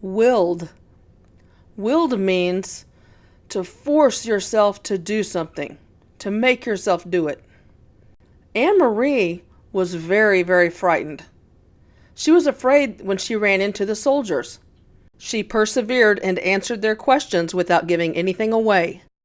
willed. Willed means to force yourself to do something, to make yourself do it. Anne Marie was very, very frightened. She was afraid when she ran into the soldiers. She persevered and answered their questions without giving anything away.